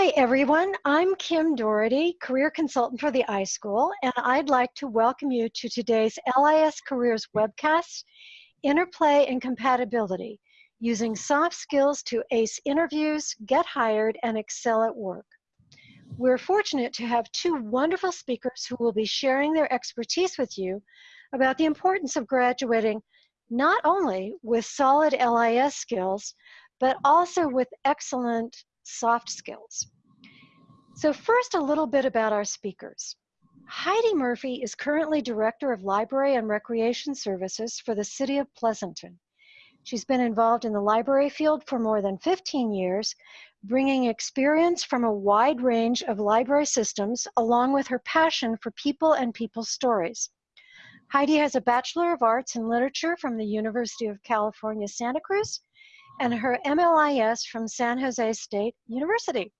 Hi, everyone. I'm Kim Dority, career consultant for the iSchool, and I'd like to welcome you to today's LIS Careers webcast, Interplay and Compatibility, using soft skills to ace interviews, get hired, and excel at work. We're fortunate to have two wonderful speakers who will be sharing their expertise with you about the importance of graduating not only with solid LIS skills, but also with excellent soft skills. So first, a little bit about our speakers. Heidi Murphy is currently Director of Library and Recreation Services for the City of Pleasanton. She's been involved in the library field for more than 15 years, bringing experience from a wide range of library systems along with her passion for people and people's stories. Heidi has a Bachelor of Arts in Literature from the University of California, Santa Cruz, and her MLIS from San Jose State University.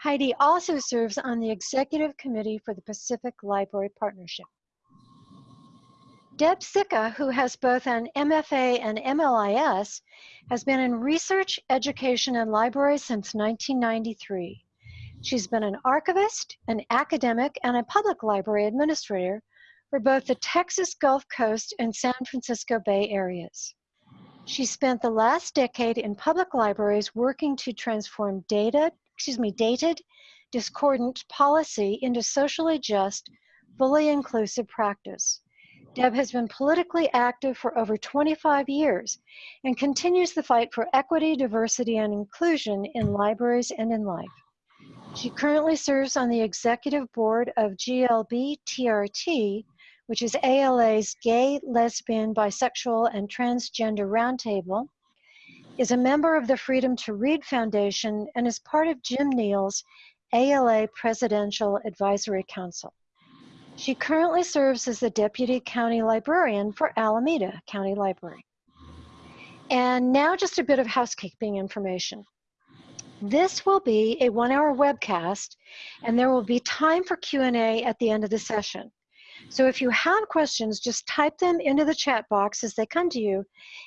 Heidi also serves on the executive committee for the Pacific Library Partnership. Deb Sica, who has both an MFA and MLIS, has been in research, education, and library since 1993. She's been an archivist, an academic, and a public library administrator for both the Texas Gulf Coast and San Francisco Bay areas. She spent the last decade in public libraries working to transform data, excuse me, dated, discordant policy into socially just, fully inclusive practice. Deb has been politically active for over 25 years and continues the fight for equity, diversity, and inclusion in libraries and in life. She currently serves on the executive board of GLB TRT, which is ALA's Gay, Lesbian, Bisexual, and Transgender Roundtable, is a member of the Freedom to Read Foundation and is part of Jim Neal's ALA Presidential Advisory Council. She currently serves as the Deputy County Librarian for Alameda County Library. And now just a bit of housekeeping information. This will be a one-hour webcast, and there will be time for Q&A at the end of the session. So if you have questions, just type them into the chat box as they come to you,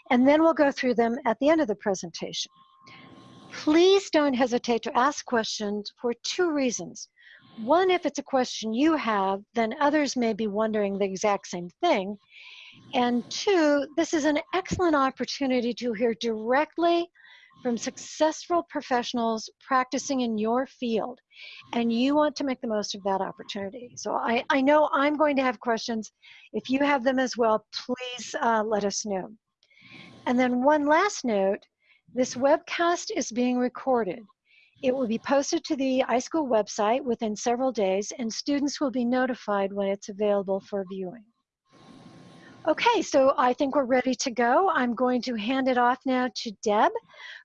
and then we'll go through them at the end of the presentation. Please don't hesitate to ask questions for two reasons. One, if it's a question you have, then others may be wondering the exact same thing. And two, this is an excellent opportunity to hear directly from successful professionals practicing in your field and you want to make the most of that opportunity. So I, I know I'm going to have questions. If you have them as well, please uh, let us know. And then one last note, this webcast is being recorded. It will be posted to the iSchool website within several days and students will be notified when it's available for viewing. Okay, so I think we're ready to go. I'm going to hand it off now to Deb,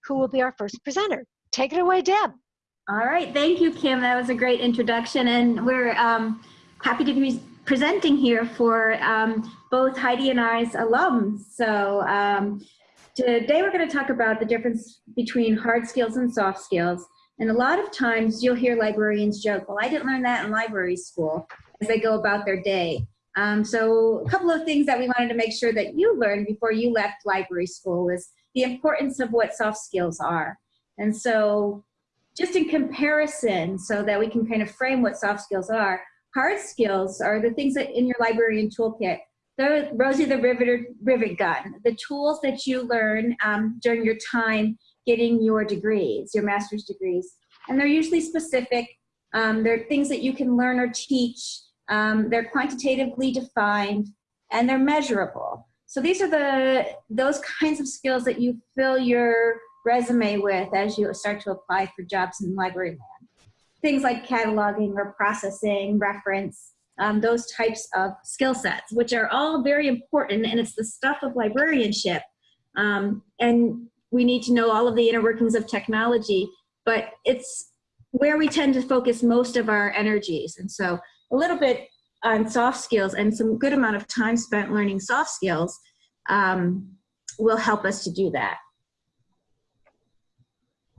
who will be our first presenter. Take it away, Deb. All right, thank you, Kim. That was a great introduction, and we're um, happy to be presenting here for um, both Heidi and I's alums. So um, today we're going to talk about the difference between hard skills and soft skills. And a lot of times you'll hear librarians joke, well, I didn't learn that in library school as they go about their day. Um, so a couple of things that we wanted to make sure that you learned before you left library school is the importance of what soft skills are. And so just in comparison so that we can kind of frame what soft skills are, hard skills are the things that in your librarian toolkit. The Rosie the Riveter rivet gun, the tools that you learn um, during your time getting your degrees, your master's degrees. And they're usually specific. Um, they're things that you can learn or teach um, they're quantitatively defined and they're measurable. So these are the those kinds of skills that you fill your resume with as you start to apply for jobs in library land. Things like cataloging or processing, reference, um, those types of skill sets, which are all very important and it's the stuff of librarianship. Um, and we need to know all of the inner workings of technology, but it's where we tend to focus most of our energies. And so a little bit on soft skills and some good amount of time spent learning soft skills um, will help us to do that.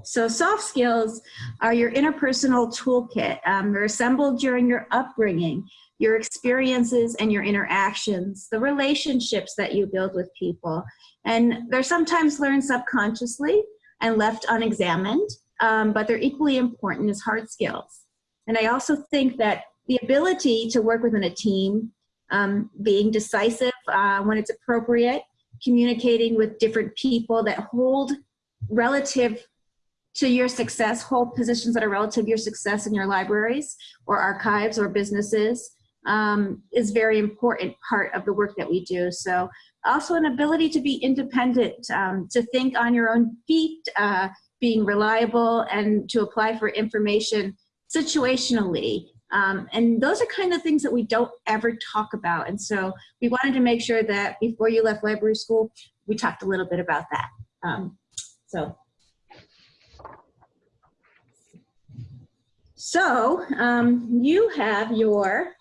So soft skills are your interpersonal toolkit. Um, they're assembled during your upbringing, your experiences and your interactions, the relationships that you build with people. And they're sometimes learned subconsciously and left unexamined. um, but they're equally important as hard skills. And I also think that the ability to work within a team, um, being decisive uh, when it's appropriate, communicating with different people that hold relative to your success, hold positions that are relative to your success in your libraries or archives or businesses um, is very important part of the work that we do. So also an ability to be independent, um, to think on your own feet, uh, being reliable and to apply for information situationally. Um, and those are kind of things that we don't ever talk about. And so we wanted to make sure that before you left library school, we talked a little bit about that. Um, so. So um, you have your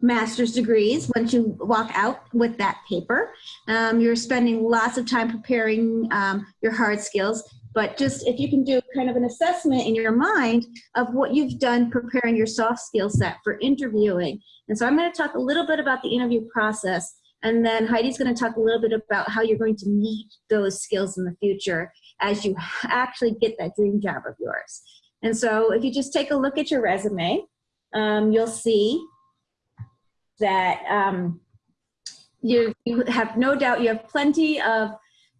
master's degrees once you walk out with that paper. Um, you're spending lots of time preparing um, your hard skills, but just if you can do kind of an assessment in your mind of what you've done preparing your soft skill set for interviewing. And so I'm going to talk a little bit about the interview process and then Heidi's going to talk a little bit about how you're going to meet those skills in the future as you actually get that dream job of yours. And so if you just take a look at your resume, um, you'll see that um, you, you have no doubt you have plenty of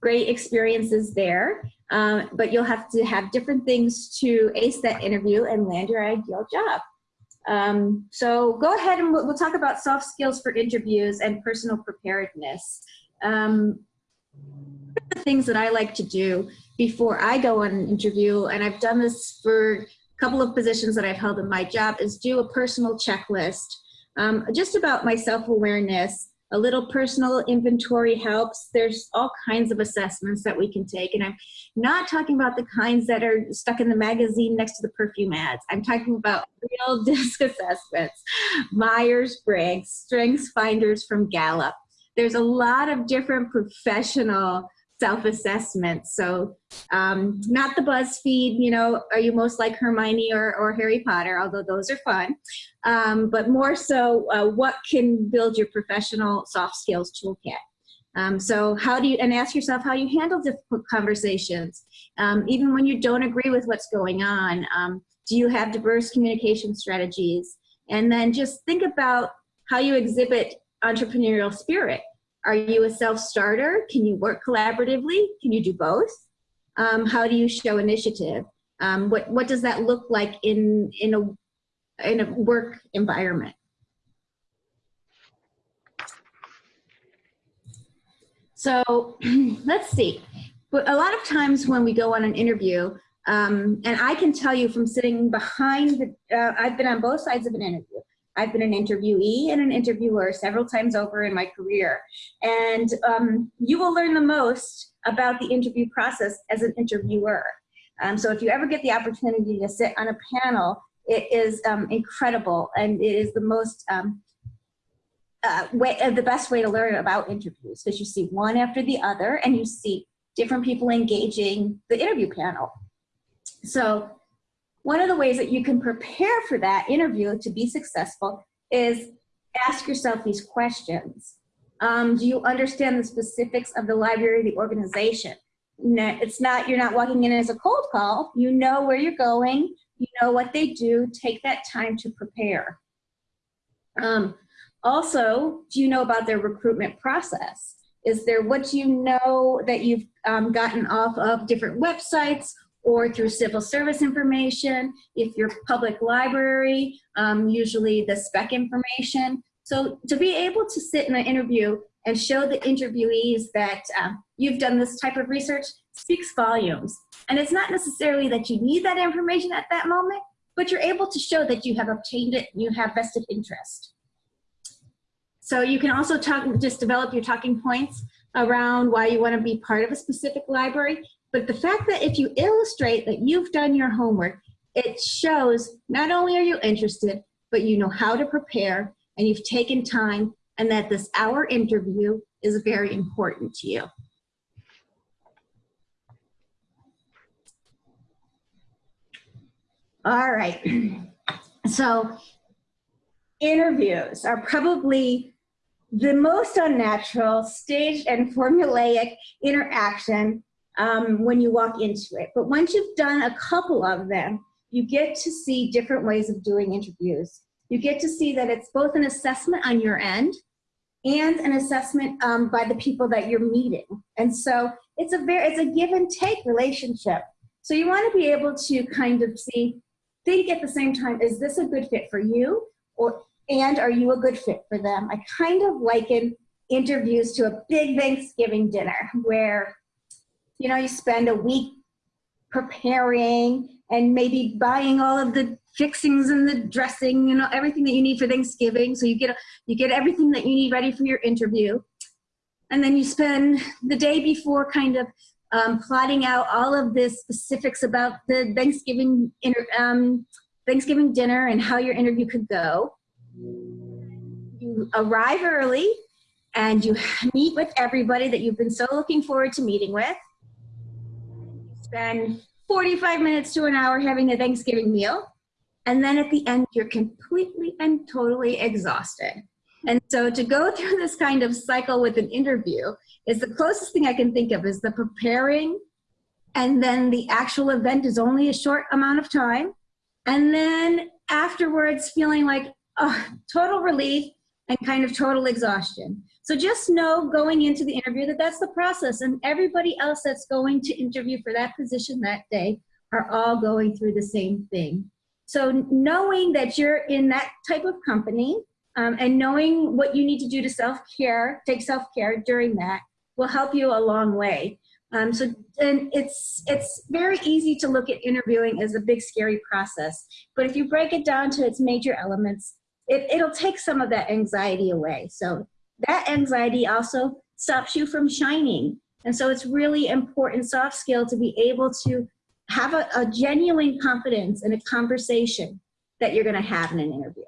great experiences there, um, but you'll have to have different things to ace that interview and land your ideal job. Um, so go ahead and we'll, we'll, talk about soft skills for interviews and personal preparedness. Um, the things that I like to do before I go on an interview, and I've done this for a couple of positions that I've held in my job, is do a personal checklist um, just about my self-awareness, a little personal inventory helps. There's all kinds of assessments that we can take. And I'm not talking about the kinds that are stuck in the magazine next to the perfume ads. I'm talking about real DISC assessments, Myers-Briggs, Strengths Finders from Gallup. There's a lot of different professional self-assessment. So um, not the BuzzFeed, you know, are you most like Hermione or, or Harry Potter, although those are fun, um, but more so uh, what can build your professional soft skills toolkit. Um, so how do you, and ask yourself how you handle difficult conversations, um, even when you don't agree with what's going on. Um, do you have diverse communication strategies? And then just think about how you exhibit entrepreneurial spirit. Are you a self-starter? Can you work collaboratively? Can you do both? Um, how do you show initiative? Um, what, what does that look like in, in, a, in a work environment? So let's see. But a lot of times when we go on an interview, um, and I can tell you from sitting behind the, uh, I've been on both sides of an interview. I've been an interviewee and an interviewer several times over in my career. And um, you will learn the most about the interview process as an interviewer. Um, so if you ever get the opportunity to sit on a panel, it is um, incredible and it is the most um, uh, way, uh, the best way to learn about interviews because you see one after the other and you see different people engaging the interview panel. So one of the ways that you can prepare for that interview to be successful is ask yourself these questions. Um, do you understand the specifics of the library, the organization? It's not, you're not walking in as a cold call. You know where you're going. You know what they do. Take that time to prepare. Um, also, do you know about their recruitment process? Is there what you know that you've um, gotten off of different websites or through civil service information. If you're public library, um, usually the spec information. So to be able to sit in an interview and show the interviewees that uh, you've done this type of research speaks volumes. And it's not necessarily that you need that information at that moment, but you're able to show that you have obtained it, and you have vested interest. So you can also talk, just develop your talking points around why you want to be part of a specific library but the fact that if you illustrate that you've done your homework, it shows not only are you interested, but you know how to prepare and you've taken time and that this hour interview is very important to you. All right. So interviews are probably the most unnatural, staged and formulaic interaction um, when you walk into it. But once you've done a couple of them, you get to see different ways of doing interviews. You get to see that it's both an assessment on your end and an assessment um, by the people that you're meeting. And so it's a very, it's a give and take relationship. So you want to be able to kind of see, think at the same time, is this a good fit for you? Or, and are you a good fit for them? I kind of liken interviews to a big Thanksgiving dinner where, you know, you spend a week preparing and maybe buying all of the fixings and the dressing, you know, everything that you need for Thanksgiving. So you get, you get everything that you need ready for your interview. And then you spend the day before kind of um, plotting out all of the specifics about the Thanksgiving, um, Thanksgiving dinner and how your interview could go. You arrive early and you meet with everybody that you've been so looking forward to meeting with. Spend 45 minutes to an hour having a Thanksgiving meal. And then at the end, you're completely and totally exhausted. And so to go through this kind of cycle with an interview is the closest thing I can think of is the preparing and then the actual event is only a short amount of time. And then afterwards feeling like oh, total relief and kind of total exhaustion. So just know going into the interview that that's the process and everybody else that's going to interview for that position that day are all going through the same thing. So knowing that you're in that type of company um, and knowing what you need to do to self-care, take self-care during that will help you a long way. Um, so and it's, it's very easy to look at interviewing as a big scary process, but if you break it down to its major elements, it, it'll take some of that anxiety away. So that anxiety also stops you from shining. And so it's really important soft skill to be able to have a, a genuine confidence in a conversation that you're gonna have in an interview.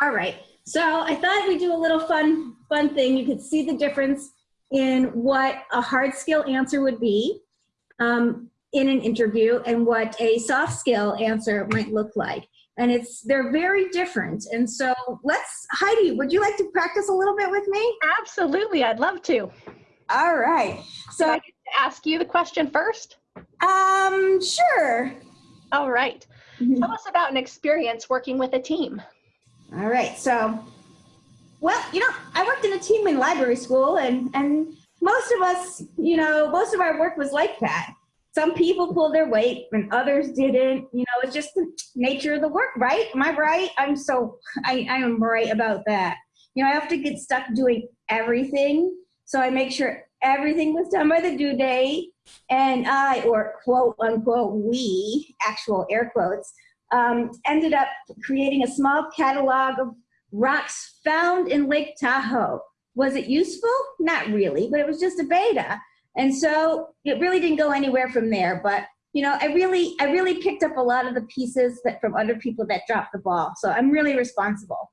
All right, so I thought we'd do a little fun, fun thing. You could see the difference in what a hard skill answer would be. Um, in an interview and what a soft skill answer might look like. And it's, they're very different. And so let's, Heidi, would you like to practice a little bit with me? Absolutely, I'd love to. All right. So Can I ask you the question first? Um, sure. All right. Mm -hmm. Tell us about an experience working with a team. All right. So, well, you know, I worked in a team in library school and, and most of us, you know, most of our work was like that some people pulled their weight and others didn't. You know, it's just the nature of the work, right? Am I right? I'm so, I, I am right about that. You know, I have to get stuck doing everything. So I make sure everything was done by the due date. And I, or quote unquote, we, actual air quotes, um, ended up creating a small catalog of rocks found in Lake Tahoe. Was it useful? Not really, but it was just a beta. And so it really didn't go anywhere from there. But you know, I really, I really picked up a lot of the pieces that from other people that dropped the ball. So I'm really responsible.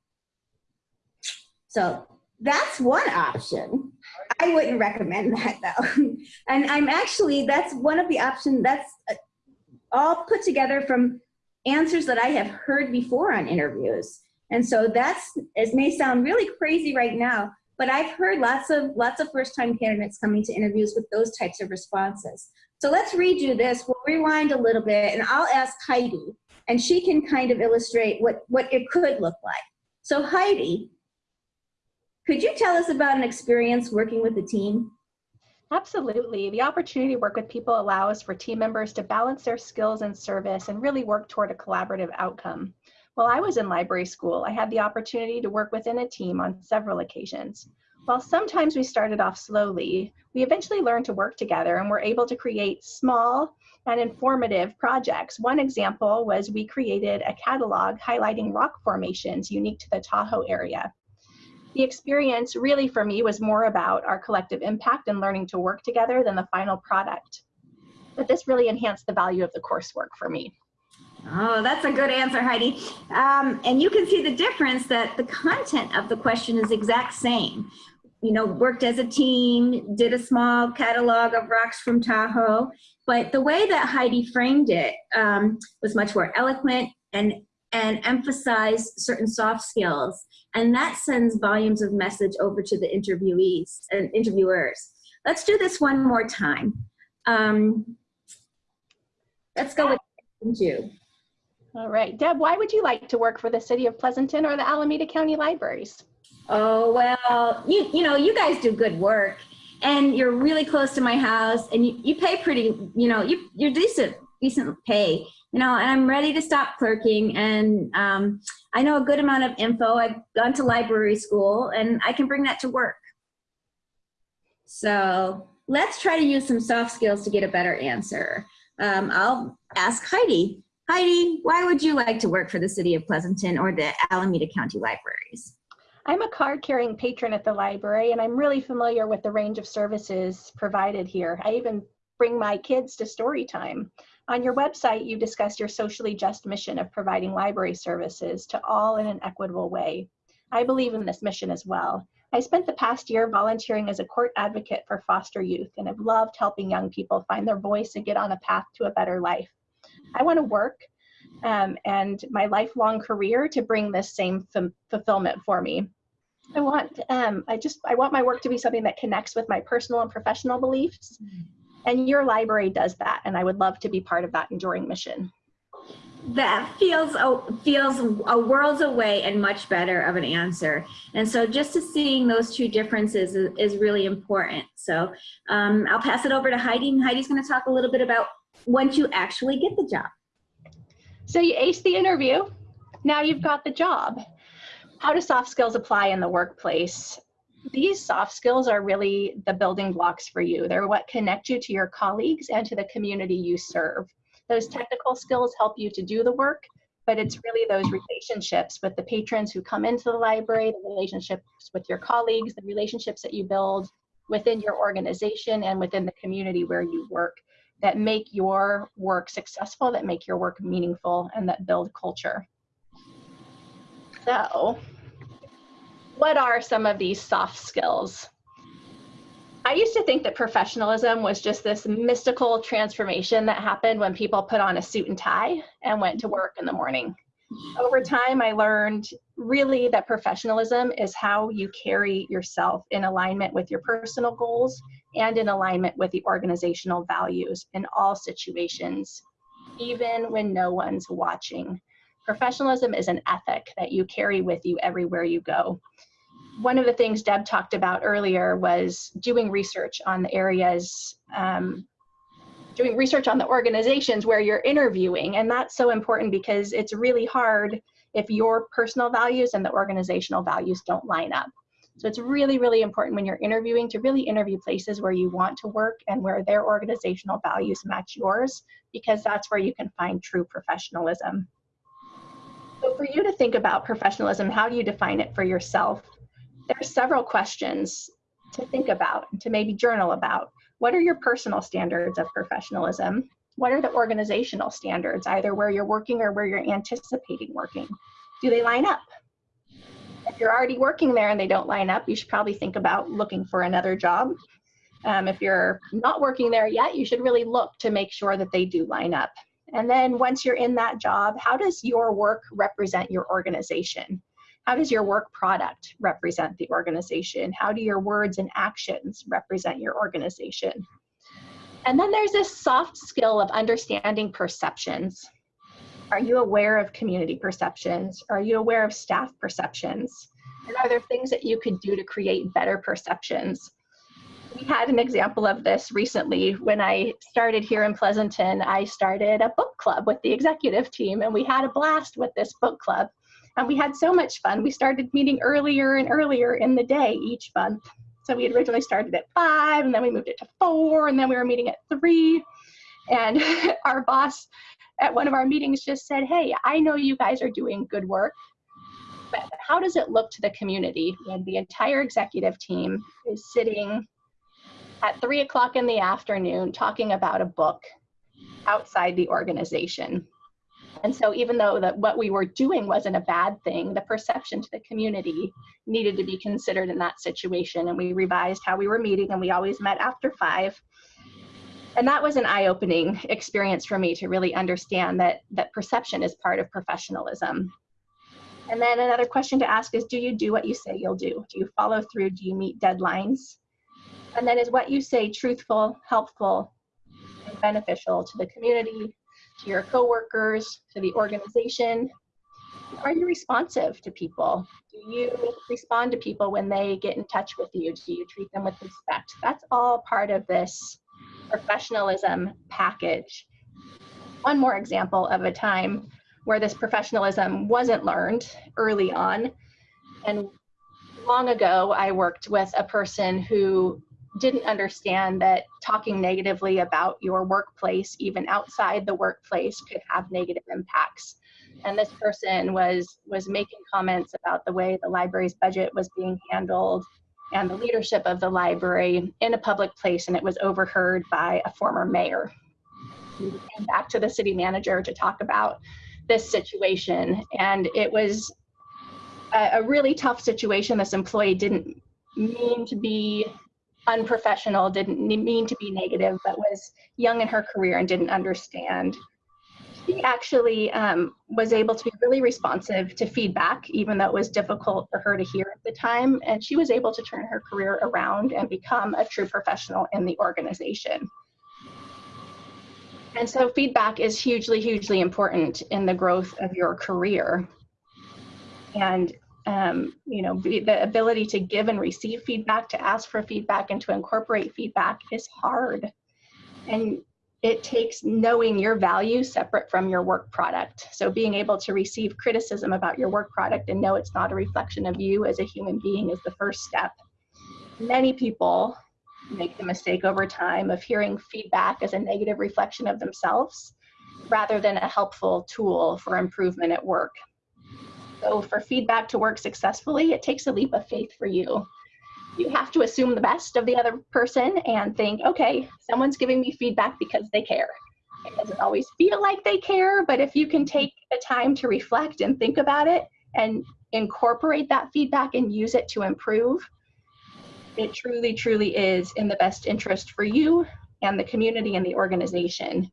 So that's one option. I wouldn't recommend that though. and I'm actually, that's one of the options that's uh, all put together from answers that I have heard before on interviews. And so that's, it may sound really crazy right now, but I've heard lots of lots of first time candidates coming to interviews with those types of responses. So let's redo this. We'll rewind a little bit and I'll ask Heidi and she can kind of illustrate what, what it could look like. So Heidi, could you tell us about an experience working with a team? Absolutely. The opportunity to work with people allows for team members to balance their skills and service and really work toward a collaborative outcome. While I was in library school, I had the opportunity to work within a team on several occasions. While sometimes we started off slowly, we eventually learned to work together and were able to create small and informative projects. One example was we created a catalog highlighting rock formations unique to the Tahoe area. The experience really for me was more about our collective impact and learning to work together than the final product. But this really enhanced the value of the coursework for me. Oh, that's a good answer, Heidi. Um, and you can see the difference that the content of the question is exact same. You know, worked as a team, did a small catalog of rocks from Tahoe, but the way that Heidi framed it um, was much more eloquent and and emphasize certain soft skills. And that sends volumes of message over to the interviewees and interviewers. Let's do this one more time. Um, let's go with you. All right. Deb, why would you like to work for the City of Pleasanton or the Alameda County Libraries? Oh, well, you, you know, you guys do good work and you're really close to my house and you, you pay pretty, you know, you, you're decent, decent pay, you know, and I'm ready to stop clerking and um, I know a good amount of info. I've gone to library school and I can bring that to work. So let's try to use some soft skills to get a better answer. Um, I'll ask Heidi. Heidi, why would you like to work for the City of Pleasanton or the Alameda County Libraries? I'm a card carrying patron at the library and I'm really familiar with the range of services provided here. I even bring my kids to story time. On your website, you discuss your socially just mission of providing library services to all in an equitable way. I believe in this mission as well. I spent the past year volunteering as a court advocate for foster youth and have loved helping young people find their voice and get on a path to a better life. I want to work um, and my lifelong career to bring this same fulfillment for me. I want, um, I just, I want my work to be something that connects with my personal and professional beliefs. And your library does that. And I would love to be part of that enduring mission. That feels a, feels a worlds away and much better of an answer. And so just to seeing those two differences is, is really important. So um, I'll pass it over to Heidi Heidi's gonna talk a little bit about once you actually get the job. So you ace the interview, now you've got the job. How do soft skills apply in the workplace? These soft skills are really the building blocks for you. They're what connect you to your colleagues and to the community you serve. Those technical skills help you to do the work, but it's really those relationships with the patrons who come into the library, the relationships with your colleagues, the relationships that you build within your organization and within the community where you work that make your work successful, that make your work meaningful, and that build culture. So, what are some of these soft skills? I used to think that professionalism was just this mystical transformation that happened when people put on a suit and tie and went to work in the morning. Over time, I learned really that professionalism is how you carry yourself in alignment with your personal goals and in alignment with the organizational values in all situations, even when no one's watching. Professionalism is an ethic that you carry with you everywhere you go. One of the things Deb talked about earlier was doing research on the areas, um, doing research on the organizations where you're interviewing. And that's so important because it's really hard if your personal values and the organizational values don't line up. So it's really, really important when you're interviewing to really interview places where you want to work and where their organizational values match yours, because that's where you can find true professionalism. So for you to think about professionalism, how do you define it for yourself? There are several questions to think about, and to maybe journal about. What are your personal standards of professionalism? What are the organizational standards, either where you're working or where you're anticipating working? Do they line up? If you're already working there and they don't line up, you should probably think about looking for another job. Um, if you're not working there yet, you should really look to make sure that they do line up. And then once you're in that job, how does your work represent your organization? How does your work product represent the organization? How do your words and actions represent your organization? And then there's this soft skill of understanding perceptions. Are you aware of community perceptions? Are you aware of staff perceptions? And are there things that you could do to create better perceptions? We had an example of this recently when I started here in Pleasanton. I started a book club with the executive team, and we had a blast with this book club. And we had so much fun. We started meeting earlier and earlier in the day each month. So we had originally started at five, and then we moved it to four, and then we were meeting at three. And our boss at one of our meetings just said, hey, I know you guys are doing good work, but how does it look to the community when the entire executive team is sitting at three o'clock in the afternoon talking about a book outside the organization? And so even though that what we were doing wasn't a bad thing, the perception to the community needed to be considered in that situation. And we revised how we were meeting and we always met after five and that was an eye-opening experience for me to really understand that that perception is part of professionalism. And then another question to ask is do you do what you say you'll do? Do you follow through? Do you meet deadlines? And then is what you say truthful helpful and beneficial to the community to your coworkers to the organization? Are you responsive to people? Do you respond to people when they get in touch with you? Do you treat them with respect? That's all part of this professionalism package. One more example of a time where this professionalism wasn't learned early on. And long ago, I worked with a person who didn't understand that talking negatively about your workplace, even outside the workplace, could have negative impacts. And this person was was making comments about the way the library's budget was being handled and the leadership of the library in a public place, and it was overheard by a former mayor. We came back to the city manager to talk about this situation, and it was a, a really tough situation. This employee didn't mean to be unprofessional, didn't mean to be negative, but was young in her career and didn't understand she actually um, was able to be really responsive to feedback, even though it was difficult for her to hear at the time. And she was able to turn her career around and become a true professional in the organization. And so feedback is hugely, hugely important in the growth of your career. And um, you know, the ability to give and receive feedback, to ask for feedback, and to incorporate feedback is hard. And it takes knowing your value separate from your work product. So being able to receive criticism about your work product and know it's not a reflection of you as a human being is the first step. Many people make the mistake over time of hearing feedback as a negative reflection of themselves rather than a helpful tool for improvement at work. So for feedback to work successfully, it takes a leap of faith for you you have to assume the best of the other person and think, okay, someone's giving me feedback because they care. It doesn't always feel like they care, but if you can take the time to reflect and think about it and incorporate that feedback and use it to improve, it truly, truly is in the best interest for you and the community and the organization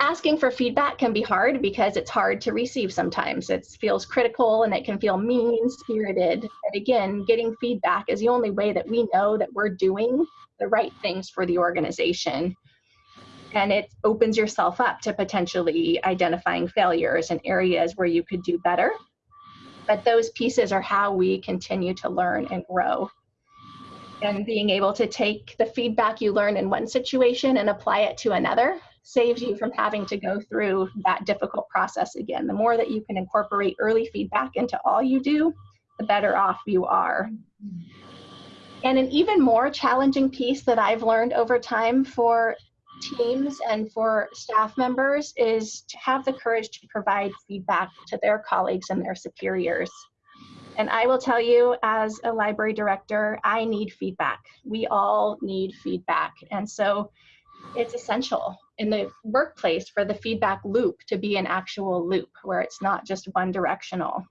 asking for feedback can be hard because it's hard to receive sometimes. It feels critical and it can feel mean spirited. And again, getting feedback is the only way that we know that we're doing the right things for the organization. And it opens yourself up to potentially identifying failures and areas where you could do better. But those pieces are how we continue to learn and grow. And being able to take the feedback you learn in one situation and apply it to another saves you from having to go through that difficult process again. The more that you can incorporate early feedback into all you do, the better off you are. And an even more challenging piece that I've learned over time for teams and for staff members is to have the courage to provide feedback to their colleagues and their superiors. And I will tell you, as a library director, I need feedback. We all need feedback. And so it's essential in the workplace for the feedback loop to be an actual loop where it's not just one directional.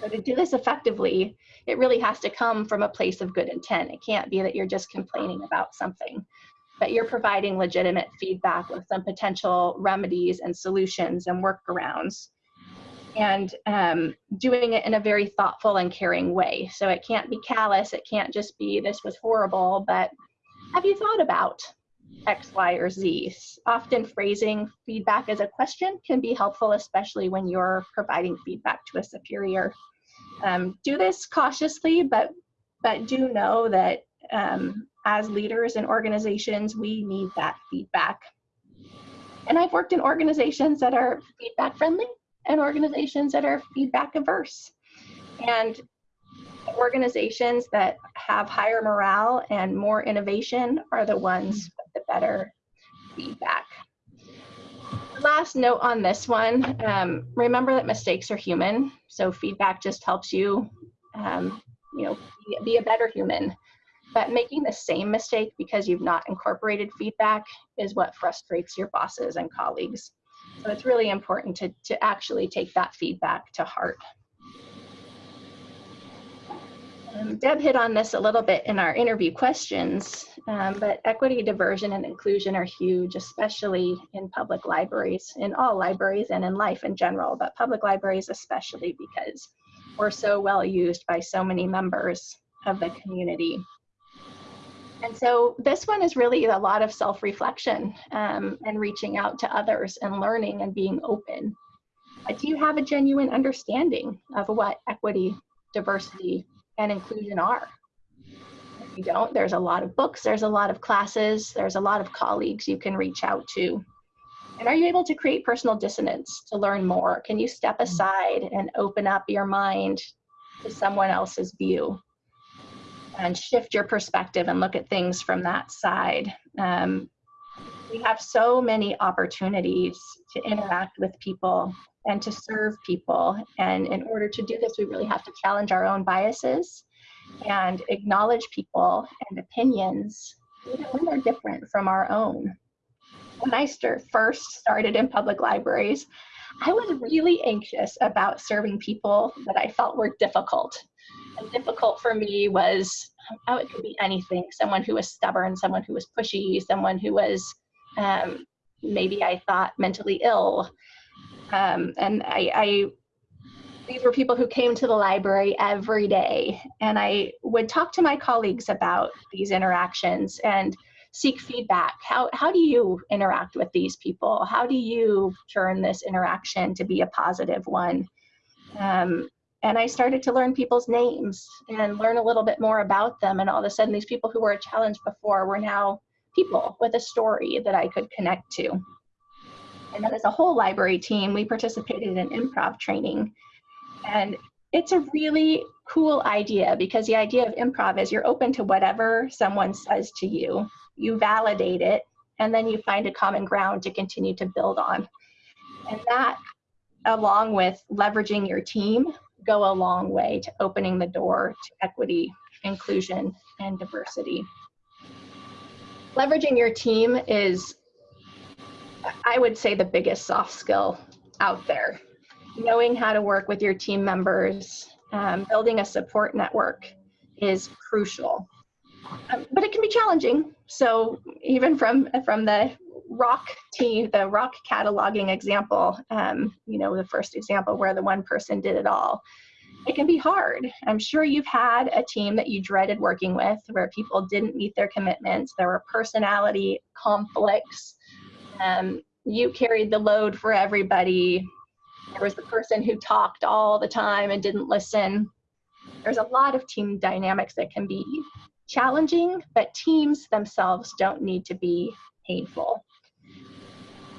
So to do this effectively, it really has to come from a place of good intent. It can't be that you're just complaining about something, but you're providing legitimate feedback with some potential remedies and solutions and workarounds and um, doing it in a very thoughtful and caring way. So it can't be callous. It can't just be, this was horrible, but have you thought about X, Y, or Z. Often phrasing feedback as a question can be helpful, especially when you're providing feedback to a superior. Um, do this cautiously, but, but do know that um, as leaders and organizations, we need that feedback. And I've worked in organizations that are feedback friendly and organizations that are feedback averse. And organizations that have higher morale and more innovation are the ones better feedback. Last note on this one, um, remember that mistakes are human. So feedback just helps you, um, you know, be, be a better human. But making the same mistake because you've not incorporated feedback is what frustrates your bosses and colleagues. So it's really important to, to actually take that feedback to heart. Um, Deb hit on this a little bit in our interview questions, um, but equity, diversion, and inclusion are huge, especially in public libraries, in all libraries and in life in general, but public libraries especially because we're so well used by so many members of the community. And so this one is really a lot of self-reflection um, and reaching out to others and learning and being open. But do you have a genuine understanding of what equity, diversity, and inclusion are? If you don't, there's a lot of books, there's a lot of classes, there's a lot of colleagues you can reach out to. And are you able to create personal dissonance to learn more? Can you step aside and open up your mind to someone else's view? and shift your perspective and look at things from that side. Um, we have so many opportunities to interact with people and to serve people. And in order to do this, we really have to challenge our own biases and acknowledge people and opinions, when they're different from our own. When I first started in public libraries, I was really anxious about serving people that I felt were difficult and difficult for me was oh, it could be anything someone who was stubborn, someone who was pushy, someone who was um, maybe I thought mentally ill. Um, and I, I, these were people who came to the library every day. And I would talk to my colleagues about these interactions and seek feedback. How, how do you interact with these people? How do you turn this interaction to be a positive one? Um, and I started to learn people's names and learn a little bit more about them. And all of a sudden, these people who were a challenge before were now people with a story that I could connect to. And then, as a whole library team, we participated in improv training. And it's a really cool idea because the idea of improv is you're open to whatever someone says to you, you validate it, and then you find a common ground to continue to build on. And that, along with leveraging your team go a long way to opening the door to equity, inclusion, and diversity. Leveraging your team is, I would say, the biggest soft skill out there. Knowing how to work with your team members, um, building a support network is crucial. Um, but it can be challenging. So even from from the rock team, the rock cataloging example, um, you know, the first example where the one person did it all, it can be hard. I'm sure you've had a team that you dreaded working with where people didn't meet their commitments, there were personality conflicts, um, you carried the load for everybody, there was the person who talked all the time and didn't listen. There's a lot of team dynamics that can be challenging, but teams themselves don't need to be painful.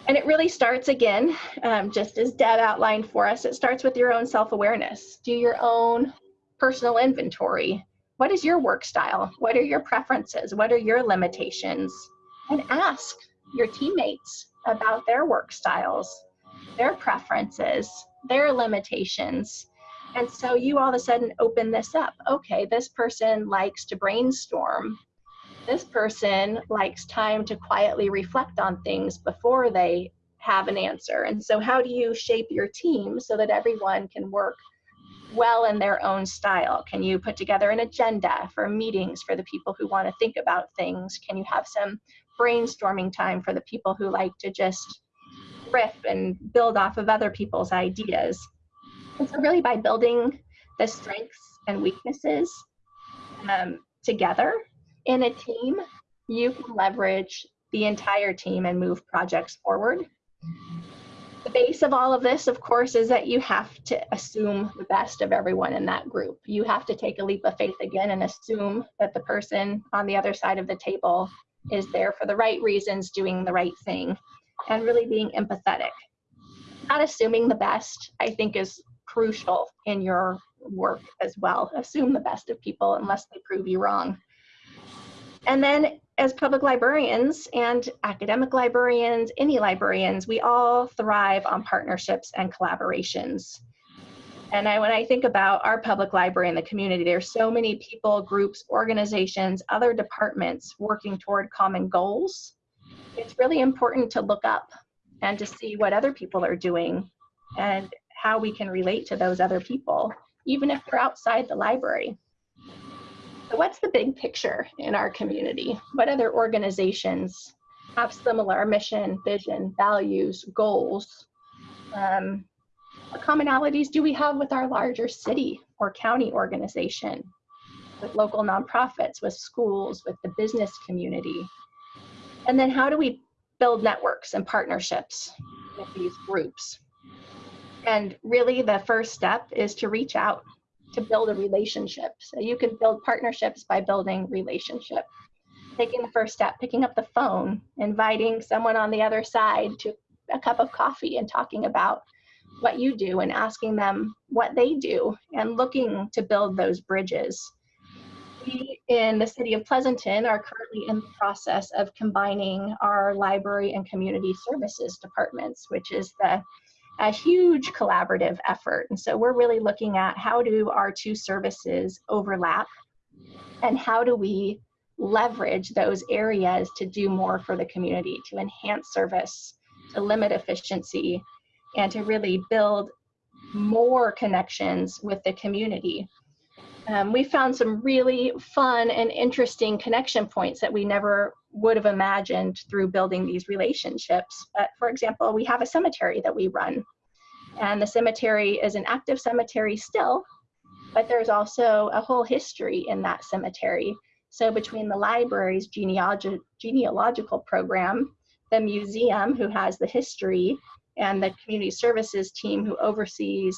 And it really starts again, um, just as Deb outlined for us, it starts with your own self awareness. Do your own personal inventory. What is your work style? What are your preferences? What are your limitations? And ask your teammates about their work styles, their preferences, their limitations. And so you all of a sudden open this up. Okay, this person likes to brainstorm this person likes time to quietly reflect on things before they have an answer. And so, how do you shape your team so that everyone can work well in their own style? Can you put together an agenda for meetings for the people who want to think about things? Can you have some brainstorming time for the people who like to just riff and build off of other people's ideas? And so, really, by building the strengths and weaknesses um, together, in a team, you can leverage the entire team and move projects forward. The base of all of this, of course, is that you have to assume the best of everyone in that group. You have to take a leap of faith again and assume that the person on the other side of the table is there for the right reasons, doing the right thing, and really being empathetic. Not assuming the best, I think, is crucial in your work as well. Assume the best of people unless they prove you wrong. And then as public librarians and academic librarians, any librarians, we all thrive on partnerships and collaborations. And I, when I think about our public library in the community, there's so many people, groups, organizations, other departments working toward common goals. It's really important to look up and to see what other people are doing and how we can relate to those other people, even if they're outside the library. So what's the big picture in our community? What other organizations have similar mission, vision, values, goals? Um, what commonalities do we have with our larger city or county organization, with local nonprofits, with schools, with the business community? And then how do we build networks and partnerships with these groups? And really the first step is to reach out to build a relationship. So you can build partnerships by building relationship. Taking the first step, picking up the phone, inviting someone on the other side to a cup of coffee and talking about what you do and asking them what they do and looking to build those bridges. We in the city of Pleasanton are currently in the process of combining our library and community services departments, which is the a huge collaborative effort. And so we're really looking at how do our two services overlap and how do we leverage those areas to do more for the community, to enhance service, to limit efficiency, and to really build more connections with the community. Um, we found some really fun and interesting connection points that we never would have imagined through building these relationships. But for example, we have a cemetery that we run, and the cemetery is an active cemetery still, but there's also a whole history in that cemetery. So between the library's genealogi genealogical program, the museum who has the history, and the community services team who oversees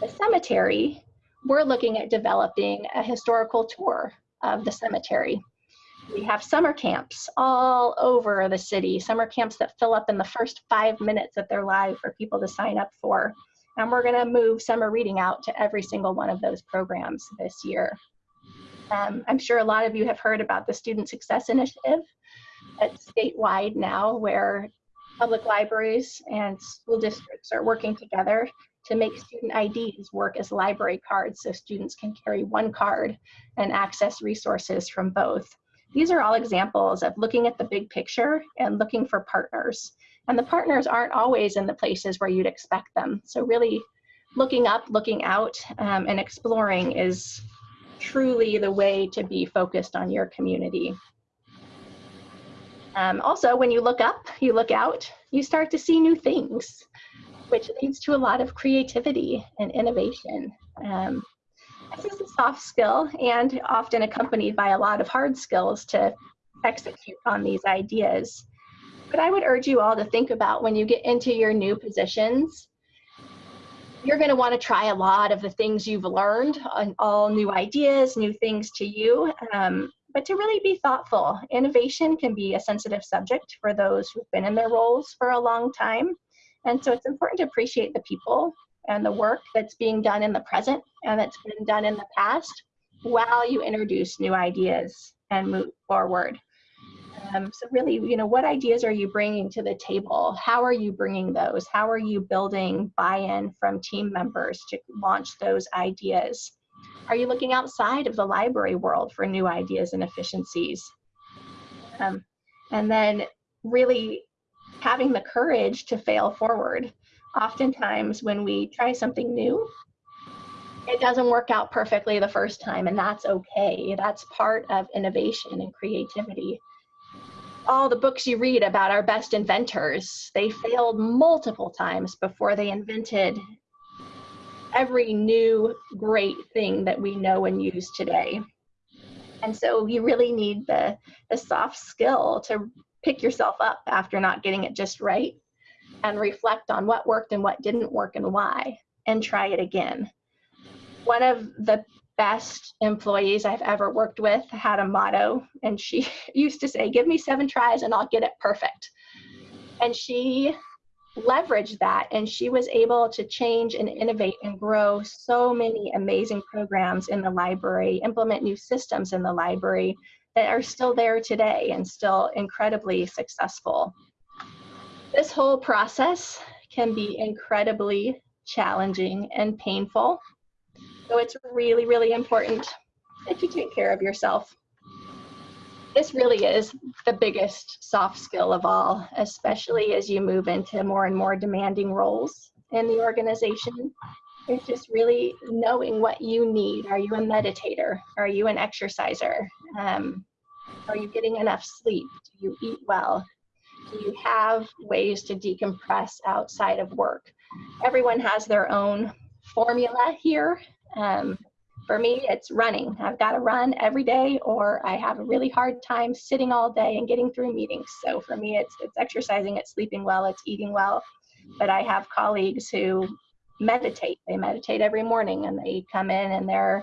the cemetery, we're looking at developing a historical tour of the cemetery. We have summer camps all over the city, summer camps that fill up in the first five minutes of their life for people to sign up for. And we're going to move summer reading out to every single one of those programs this year. Um, I'm sure a lot of you have heard about the Student Success Initiative. It's statewide now where public libraries and school districts are working together to make student IDs work as library cards so students can carry one card and access resources from both. These are all examples of looking at the big picture and looking for partners. And the partners aren't always in the places where you'd expect them. So really looking up, looking out, um, and exploring is truly the way to be focused on your community. Um, also, when you look up, you look out, you start to see new things, which leads to a lot of creativity and innovation. Um, this is a soft skill and often accompanied by a lot of hard skills to execute on these ideas. But I would urge you all to think about when you get into your new positions, you're going to want to try a lot of the things you've learned, all new ideas, new things to you, um, but to really be thoughtful. Innovation can be a sensitive subject for those who've been in their roles for a long time. And so it's important to appreciate the people and the work that's being done in the present and that's been done in the past while you introduce new ideas and move forward. Um, so really, you know, what ideas are you bringing to the table? How are you bringing those? How are you building buy-in from team members to launch those ideas? Are you looking outside of the library world for new ideas and efficiencies? Um, and then really having the courage to fail forward oftentimes when we try something new, it doesn't work out perfectly the first time, and that's okay. That's part of innovation and creativity. All the books you read about our best inventors, they failed multiple times before they invented every new great thing that we know and use today. And so you really need the, the soft skill to pick yourself up after not getting it just right and reflect on what worked and what didn't work and why and try it again. One of the best employees I've ever worked with had a motto and she used to say, give me seven tries and I'll get it perfect. And she leveraged that and she was able to change and innovate and grow so many amazing programs in the library, implement new systems in the library that are still there today and still incredibly successful. This whole process can be incredibly challenging and painful. So it's really, really important that you take care of yourself. This really is the biggest soft skill of all, especially as you move into more and more demanding roles in the organization. It's just really knowing what you need. Are you a meditator? Are you an exerciser? Um, are you getting enough sleep? Do you eat well? Do you have ways to decompress outside of work? Everyone has their own formula here. Um, for me, it's running. I've got to run every day, or I have a really hard time sitting all day and getting through meetings. So for me, it's it's exercising, it's sleeping well, it's eating well. But I have colleagues who meditate. They meditate every morning, and they come in and they're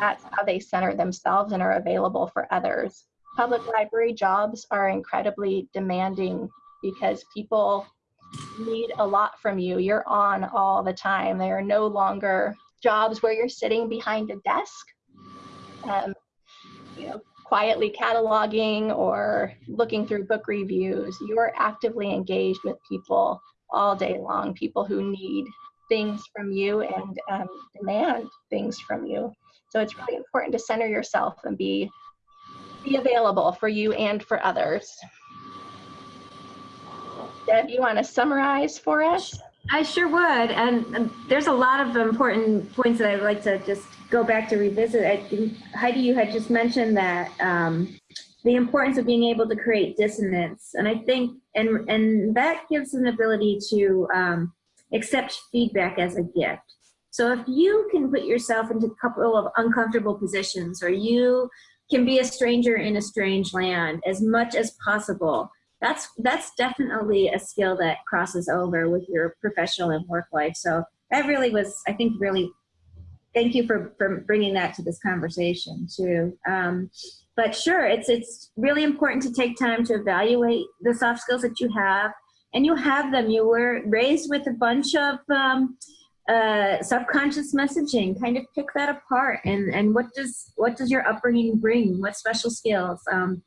that's how they center themselves and are available for others. Public library jobs are incredibly demanding because people need a lot from you. You're on all the time. They are no longer jobs where you're sitting behind a desk, um, you know, quietly cataloging or looking through book reviews. You're actively engaged with people all day long, people who need things from you and um, demand things from you. So it's really important to center yourself and be be available for you and for others. Deb, you want to summarize for us? I sure would. And, there's a lot of important points that I'd like to just go back to revisit. I think, Heidi, you had just mentioned that um, the importance of being able to create dissonance. And I think, and, and that gives an ability to um, accept feedback as a gift. So if you can put yourself into a couple of uncomfortable positions or you can be a stranger in a strange land as much as possible, that's that's definitely a skill that crosses over with your professional and work life. So that really was, I think, really. Thank you for for bringing that to this conversation too. Um, but sure, it's it's really important to take time to evaluate the soft skills that you have, and you have them. You were raised with a bunch of um, uh, subconscious messaging. Kind of pick that apart, and and what does what does your upbringing bring? What special skills? Um,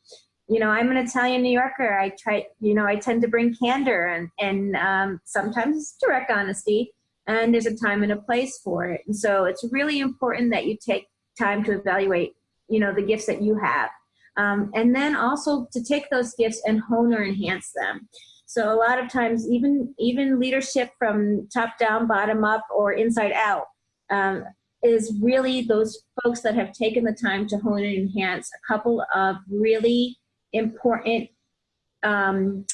you know, I'm an Italian New Yorker. I try, you know, I tend to bring candor and, and um, sometimes direct honesty, and there's a time and a place for it. And so it's really important that you take time to evaluate, you know, the gifts that you have. Um, and then also to take those gifts and hone or enhance them. So a lot of times, even even leadership from top down, bottom up, or inside out, um, is really those folks that have taken the time to hone and enhance a couple of really important um,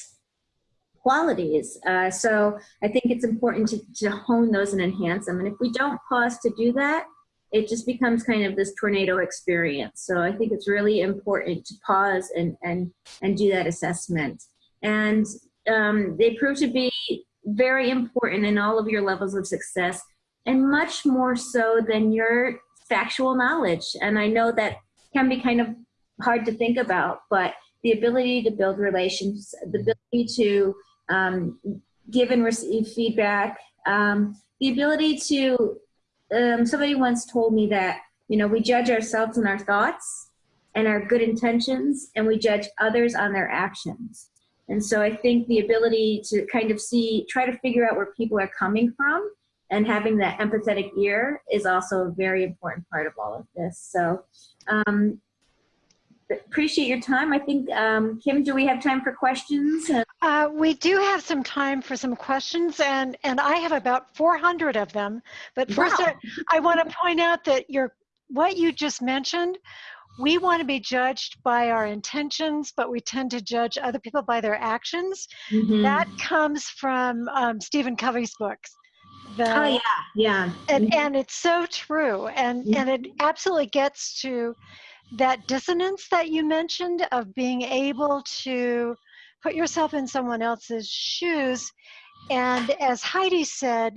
qualities. Uh, so I think it's important to, to hone those and enhance them. And if we don't pause to do that, it just becomes kind of this tornado experience. So I think it's really important to pause and, and, and do that assessment. And um, they prove to be very important in all of your levels of success and much more so than your factual knowledge. And I know that can be kind of hard to think about, but the ability to build relations, the ability to um, give and receive feedback, um, the ability to, um, somebody once told me that, you know, we judge ourselves and our thoughts and our good intentions, and we judge others on their actions. And so I think the ability to kind of see, try to figure out where people are coming from and having that empathetic ear is also a very important part of all of this. So um, appreciate your time. I think, um, Kim, do we have time for questions? Uh, we do have some time for some questions, and, and I have about 400 of them. But first, Wow. I, I want to point out that your what you just mentioned, we want to be judged by our intentions, but we tend to judge other people by their actions. Mhm. That comes from um, Stephen Covey's books. The, oh, yeah, yeah. and and it's so true and Yeah. and it absolutely gets to that dissonance that you mentioned of being able to put yourself in someone else's shoes and as heidi said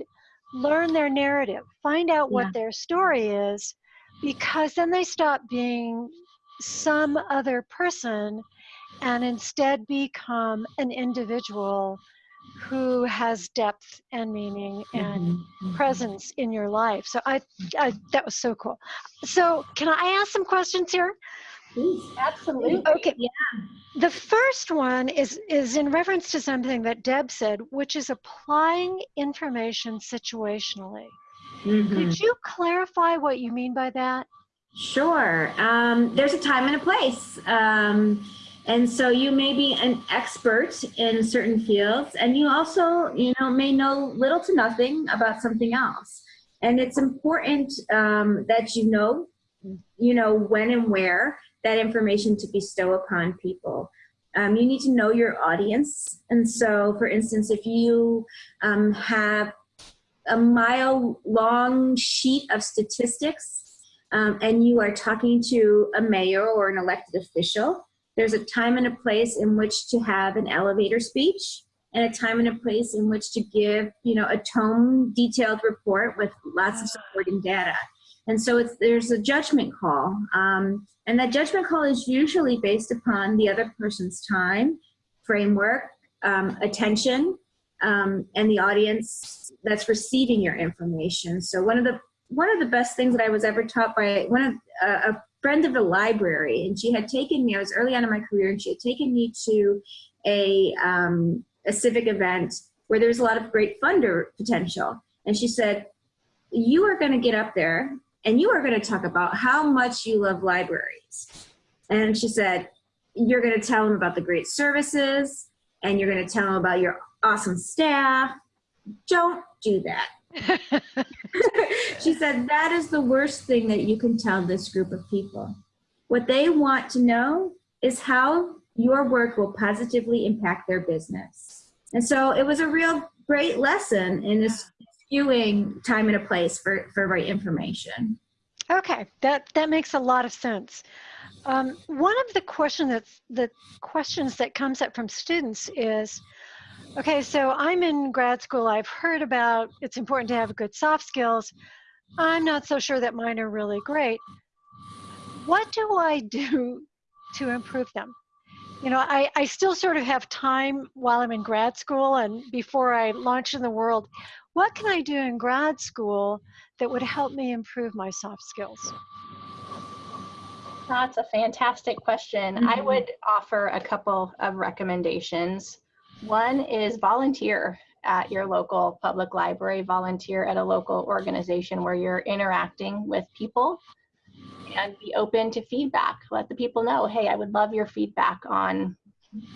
learn their narrative find out what Yeah. their story is because then they stop being some other person and instead become an individual who has depth and meaning and Mhm, mhm. presence in your life. So I, I that was so cool. So can I ask some questions here? Please. Absolutely. Okay. Yeah. The first one is is in reference to something that Deb said, which is applying information situationally. Mhm. Could you clarify what you mean by that? Sure. Um, there's a time and a place. Um, and so you may be an expert in certain fields and you also, you know, may know little to nothing about something else. And it's important um, that you know, you know, when and where that information to bestow upon people. Um, you need to know your audience. And so, for instance, if you um, have a mile long sheet of statistics um, and you are talking to a mayor or an elected official, there's a time and a place in which to have an elevator speech and a time and a place in which to give, you know, a tome detailed report with lots of supporting data. And so it's, there's a judgment call. Um, and that judgment call is usually based upon the other person's time, framework, um, attention, um, and the audience that's receiving your information. So one of the one of the best things that I was ever taught by one of uh, a friend of the library, and she had taken me. I was early on in my career, and she had taken me to a um, a civic event where there's a lot of great funder potential. And she said, "You are going to get up there, and you are going to talk about how much you love libraries." And she said, "You're going to tell them about the great services, and you're going to tell them about your awesome staff. Don't do that." she said, that is the worst thing that you can tell this group of people. What they want to know is how your work will positively impact their business. And so it was a real great lesson in skewing time and a place for, for right information. Okay, that, that makes a lot of sense. Um, one of the question that's, the questions that comes up from students is, Okay, so I'm in grad school. I've heard about it's important to have good soft skills. I'm not so sure that mine are really great. What do I do to improve them? You know, I, I still sort of have time while I'm in grad school and before I launch in the world. What can I do in grad school that would help me improve my soft skills? That's a fantastic question. Mm -hmm. I mm-hmm. would offer a couple of recommendations. One is volunteer at your local public library, volunteer at a local organization where you're interacting with people and be open to feedback. Let the people know, hey, I would love your feedback on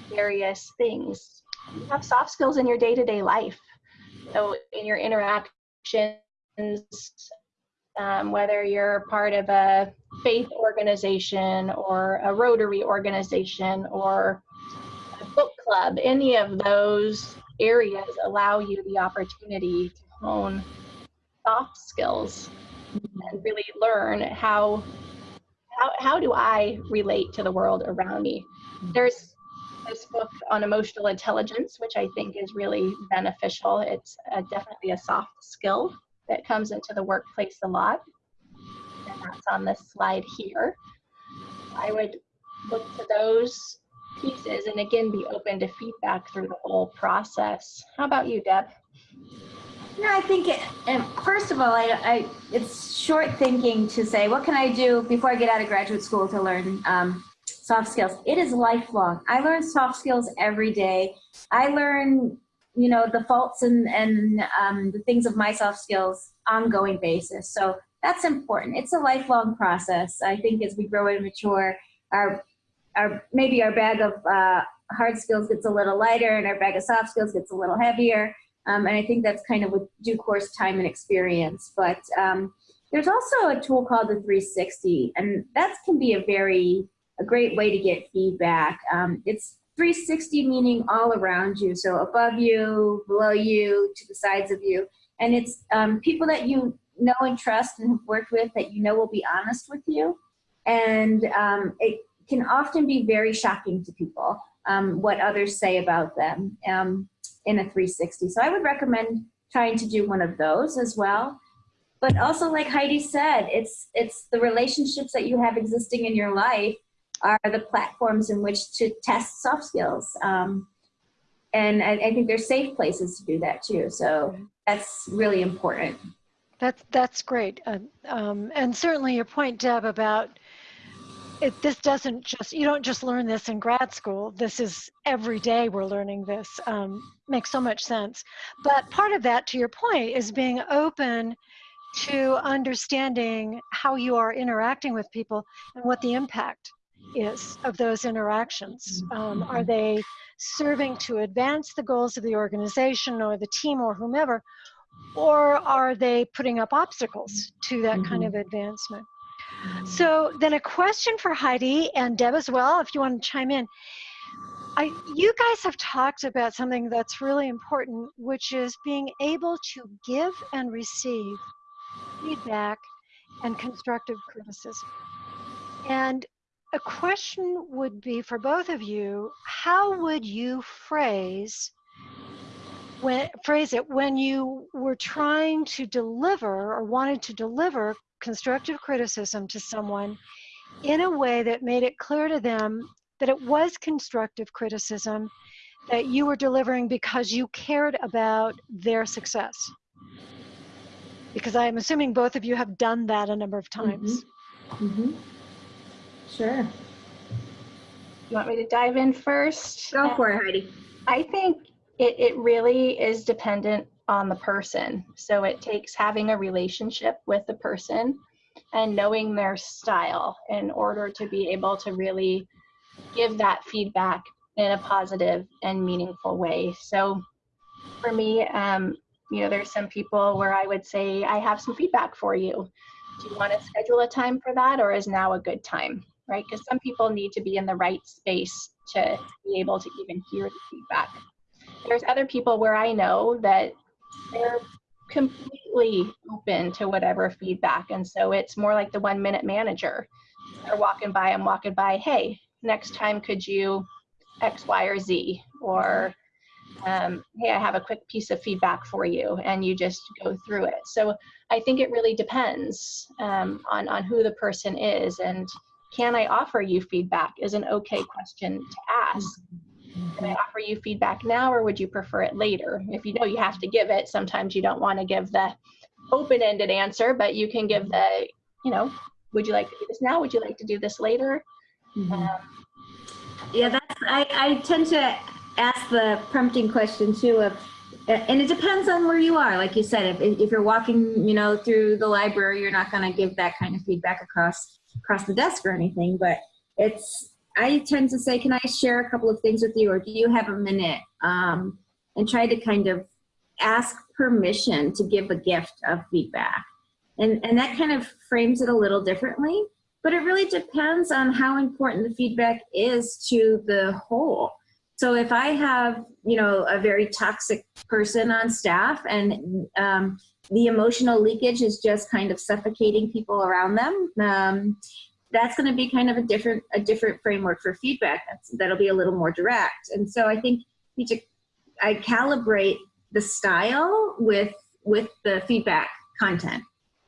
various things. You have soft skills in your day-to-day -day life. So in your interactions, um, whether you're part of a faith organization or a Rotary organization or club, any of those areas allow you the opportunity to hone soft skills and really learn how how, how do I relate to the world around me. There's this book on emotional intelligence, which I think is really beneficial. It's a, definitely a soft skill that comes into the workplace a lot. And that's on this slide here. I would look to those pieces and again be open to feedback through the whole process. How about you, Deb? Yeah, I think it, and first of all, I, I, it's short thinking to say, what can I do before I get out of graduate school to learn um, soft skills? It is lifelong. I learn soft skills every day. I learn, you know, the faults and, and um, the things of my soft skills ongoing basis. So that's important. It's a lifelong process. I think as we grow and mature, our our maybe our bag of uh, hard skills gets a little lighter and our bag of soft skills gets a little heavier. Um, and I think that's kind of with due course time and experience. But um, there's also a tool called the 360, and that can be a very a great way to get feedback. Um, it's 360 meaning all around you, so above you, below you, to the sides of you, and it's um, people that you know and trust and have worked with that you know will be honest with you, and um, it can often be very shocking to people um, what others say about them um, in a 360. So I would recommend trying to do one of those as well. But also, like Heidi said, it's it's the relationships that you have existing in your life are the platforms in which to test soft skills. Um, and I, I think there's safe places to do that too. So that's really important. That's that's great, uh, um, and certainly your point, Deb, about it, this doesn't just, you don't just learn this in grad school. This is every day we're learning this. Um, makes so much sense. But part of that, to your point, is being open to understanding how you are interacting with people and what the impact is of those interactions. Um, are they serving to advance the goals of the organization or the team or whomever? or are they putting up obstacles to that kind of advancement? So mm. then a question for Heidi and Deb as well, if you want to chime in. I, you guys have talked about something that's really important, which is being able to give and receive feedback and constructive criticism. And a question would be for both of you, how would you phrase when phrase it when you were trying to deliver or wanted to deliver constructive criticism to someone in a way that made it clear to them that it was constructive criticism that you were delivering because you cared about their success. Because I'm assuming both of you have done that a number of times. Mm -hmm. Sure. You want me to dive in first? Go for it, Heidi. I think it, it really is dependent on the person. So it takes having a relationship with the person and knowing their style in order to be able to really give that feedback in a positive and meaningful way. So for me, um, you know, there's some people where I would say, I have some feedback for you. Do you want to schedule a time for that or is now a good time? Right? Because some people need to be in the right space to be able to even hear the feedback. There's other people where I know that they're completely open to whatever feedback. And so it's more like the one minute manager. They're walking by, I'm walking by, hey, next time could you X, Y, or Z? Or um, hey, I have a quick piece of feedback for you, and you just go through it. So I think it really depends um, on, on who the person is. And can I offer you feedback is an okay question to ask. Can I offer you feedback now, or would you prefer it later? If you know you have to give it, sometimes you don't want to give the open ended answer, but you can give the, you know, would you like to do this now? Would you like to do this later? Mm-hmm. Um, yeah, that's, I, I tend to ask the prompting question too of, and it depends on where you are. Like you said, if, if you're walking, you know, through the library, you're not going to give that kind of feedback across across the desk or anything. But it's, I tend to say, can I share a couple of things with you, or do you have a minute? Um, and try to kind of ask permission to give a gift of feedback, and and that kind of frames it a little differently but it really depends on how important the feedback is to the whole. So if I have, you know, a very toxic person on staff and um, the emotional leakage is just kind of suffocating people around them, um, that's going to be kind of a different a different framework for feedback. That's, that'll be a little more direct. And so I think you to, I calibrate the style with with the feedback content.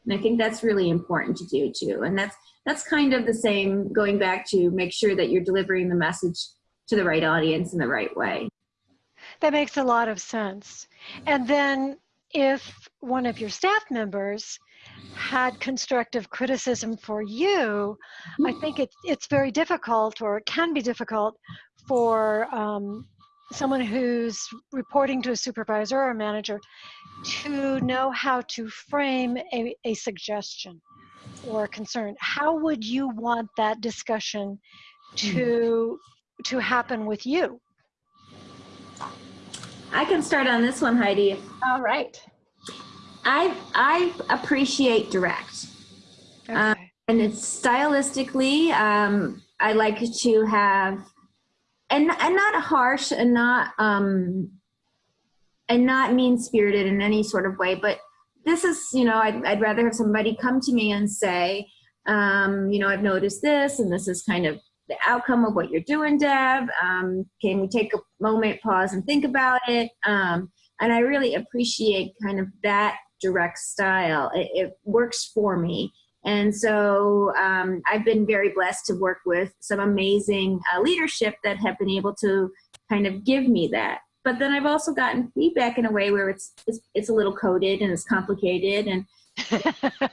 And I think that's really important to do too. And that's that's kind of the same going back to make sure that you're delivering the message to the right audience in the right way. That makes a lot of sense. And then if one of your staff members had constructive criticism for you, I think it's, it's very difficult or it can be difficult for um, someone who's reporting to a supervisor or a manager to know how to frame a, a suggestion or a concern, how would you want that discussion to to happen with you? I can start on this one, Heidi. All right. I I appreciate direct. Okay. Um, and it's stylistically, um, I like to have, and and not harsh and not um, and not mean spirited in any sort of way, but this is, you know, I'd, I'd rather have somebody come to me and say, um, you know, I've noticed this and this is kind of the outcome of what you're doing, Deb. Um, can we take a moment, pause and think about it? Um, and I really appreciate kind of that direct style. It, it works for me. And so um, I've been very blessed to work with some amazing uh, leadership that have been able to kind of give me that but then I've also gotten feedback in a way where it's it's, it's a little coded and it's complicated and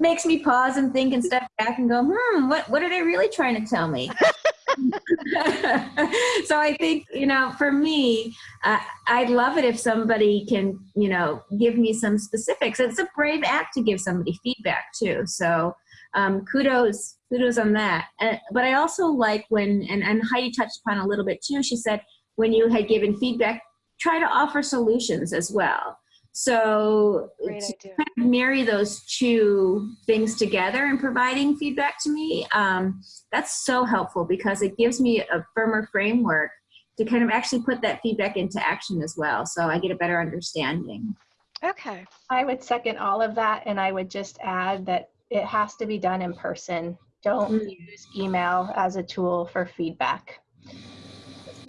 makes me pause and think and step back and go, hmm, what what are they really trying to tell me? so I think you know, for me, uh, I'd love it if somebody can you know give me some specifics. It's a brave act to give somebody feedback too. So um, kudos kudos on that. Uh, but I also like when and and Heidi touched upon a little bit too. She said when you had given feedback, try to offer solutions as well. So Great to kind of marry those two things together and providing feedback to me, um, that's so helpful because it gives me a firmer framework to kind of actually put that feedback into action as well. So I get a better understanding. Okay. I would second all of that, and I would just add that it has to be done in person. Don't Mm. use email as a tool for feedback.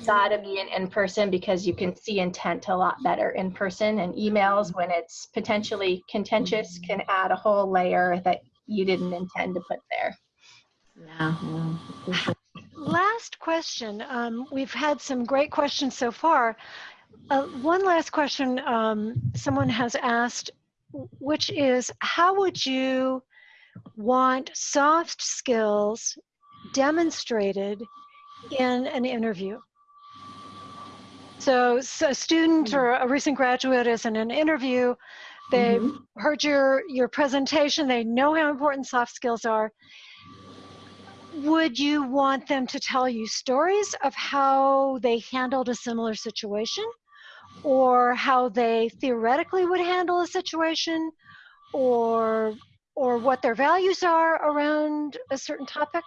It's gotta be in, in person because you can see intent a lot better in person, and emails, when it's potentially contentious, can add a whole layer that you didn't intend to put there. Yeah. yeah. Last question. Um, we've had some great questions so far. Uh, one last question um, someone has asked, which is how would you want soft skills demonstrated in an interview? So, so a student or a recent graduate is in an interview, they've Mhm. heard your your presentation. They know how important soft skills are. Would you want them to tell you stories of how they handled a similar situation? Or how they theoretically would handle a situation? Or or what their values are around a certain topic?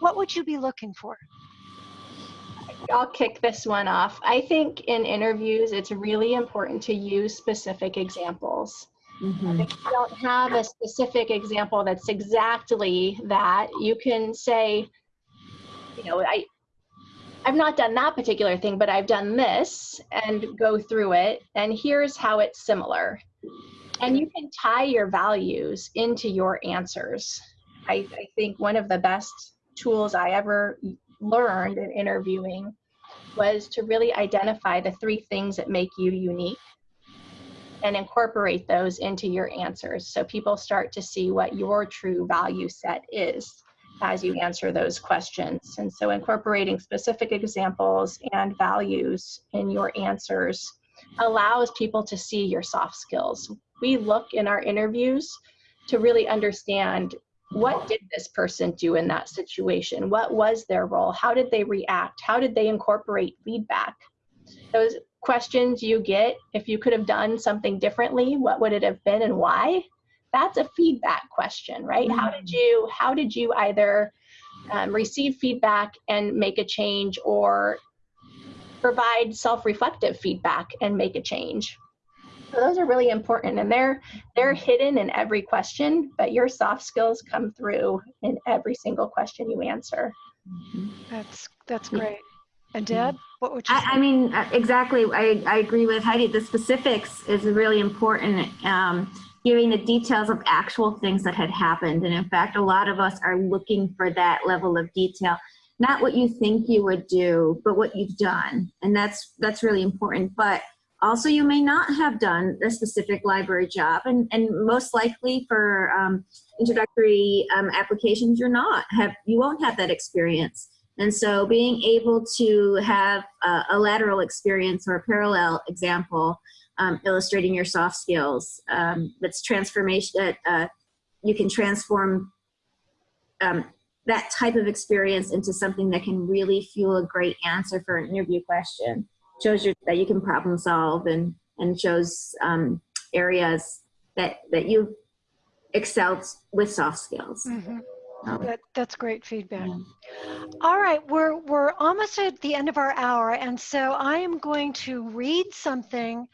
What would you be looking for I'll kick this one off. I think in interviews, it's really important to use specific examples. Mhm. If you don't have a specific example that's exactly that, you can say, you know, I, I've not done that particular thing, but I've done this and go through it, and here's how it's similar. And you can tie your values into your answers. I, I think one of the best tools I ever learned in interviewing was to really identify the three things that make you unique and incorporate those into your answers so people start to see what your true value set is as you answer those questions. And so incorporating specific examples and values in your answers allows people to see your soft skills. We look in our interviews to really understand what did this person do in that situation? What was their role? How did they react? How did they incorporate feedback? Those questions you get, if you could have done something differently, what would it have been and why? That's a feedback question, right? How did you how did you either um, receive feedback and make a change or provide self-reflective feedback and make a change? So those are really important and they're they're hidden in every question, but your soft skills come through in every single question you answer. that's that's great and deb what would you I, say? I mean, uh, exactly. I, I agree with Heidi. The specifics is really important. Um, giving the details of actual things that had happened. And in fact, a lot of us are looking for that level of detail. Not what you think you would do, but what you've done. And that's, that's really important. But also you may not have done a specific library job. And, and most likely for um, introductory um, applications, you're not. Have, you won't have that experience. And so being able to have a, a lateral experience or a parallel example um, illustrating your soft skills, um, that's transformation, that uh, you can transform um, that type of experience into something that can really fuel a great answer for an interview question. Shows you that you can problem solve and, and shows um, areas that, that you've excelled with soft skills. Mhm. Um, That, that's great feedback. yeah. All right, we're we're almost at the end of our hour, and so I am going to read something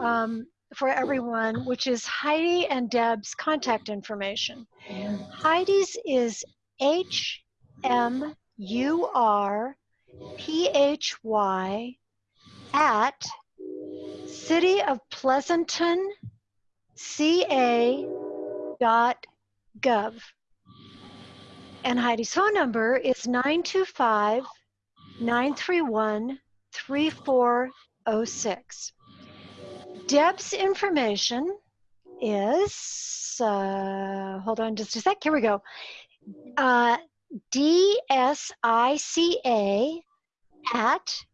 um, for everyone, which is Heidi and Deb's contact information. Heidi's is H M U R P H Y at City of Pleasanton CA dot gov. And Heidi's phone number is 925 931 3406. Deb's information is, uh, hold on just a sec, here we go. Uh, DSICA at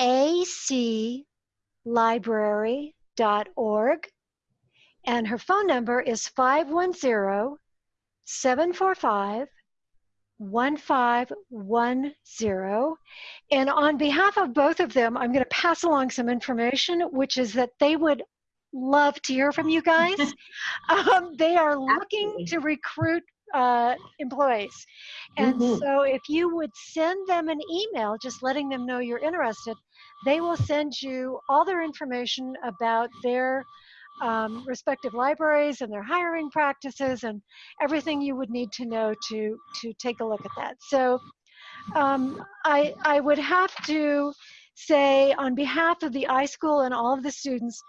aclibrary.org. And her phone number is 510 745 1510. And on behalf of both of them, I'm going to pass along some information, which is that they would love to hear from you guys. um, they are looking Absolutely. to recruit uh, employees. And Mhm. so if you would send them an email just letting them know you're interested, they will send you all their information about their um, respective libraries and their hiring practices and everything you would need to know to to take a look at that. So um, I I would have to say on behalf of the iSchool and all of the students,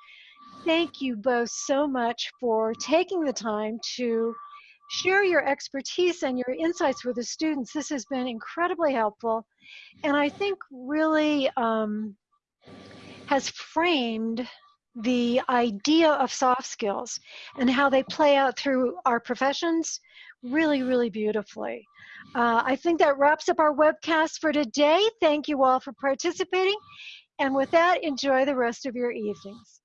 thank you both so much for taking the time to share your expertise and your insights with the students. This has been incredibly helpful, and I think really um, has framed the idea of soft skills and how they play out through our professions really, really beautifully. Uh, I think that wraps up our webcast for today. Thank you all for participating. And with that, enjoy the rest of your evenings.